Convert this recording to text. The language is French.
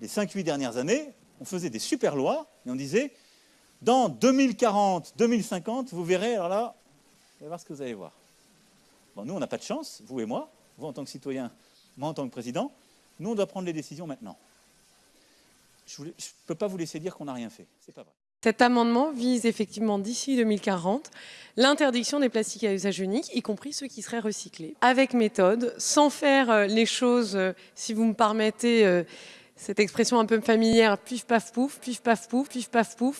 les 5-8 dernières années, on faisait des super lois et on disait dans 2040, 2050, vous verrez, alors là, vous allez voir ce que vous allez voir. Bon, nous, on n'a pas de chance, vous et moi, vous en tant que citoyen, moi en tant que président, nous, on doit prendre les décisions maintenant. Je ne peux pas vous laisser dire qu'on n'a rien fait, c'est pas vrai. Cet amendement vise effectivement d'ici 2040 l'interdiction des plastiques à usage unique, y compris ceux qui seraient recyclés, avec méthode, sans faire euh, les choses, euh, si vous me permettez euh, cette expression un peu familière, pif paf pouf, pif paf pouf, pif paf pouf.